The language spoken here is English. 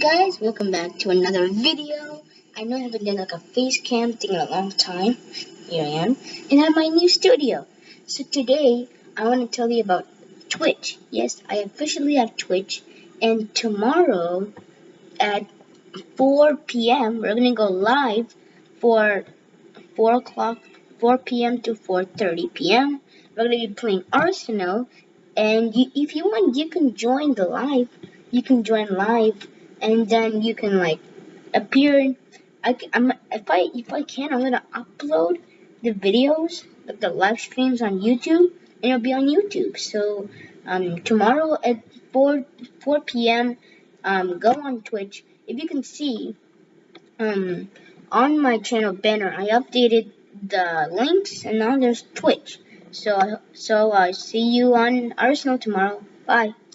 guys, welcome back to another video. I know I haven't done like a face cam thing in a long time. Here I am. And I'm my new studio. So today, I want to tell you about Twitch. Yes, I officially have Twitch. And tomorrow at 4 p.m., we're going to go live for 4 o'clock, 4 p.m. to 4.30 p.m. We're going to be playing Arsenal. And you, if you want, you can join the live you can join live and then you can like appear I, I'm, if I if I can I'm gonna upload the videos like the live streams on YouTube and it'll be on YouTube. So um, tomorrow at 4 4 p.m. Um, go on Twitch. If you can see um, on my channel banner I updated the links and now there's Twitch. So so I uh, see you on Arsenal tomorrow. Bye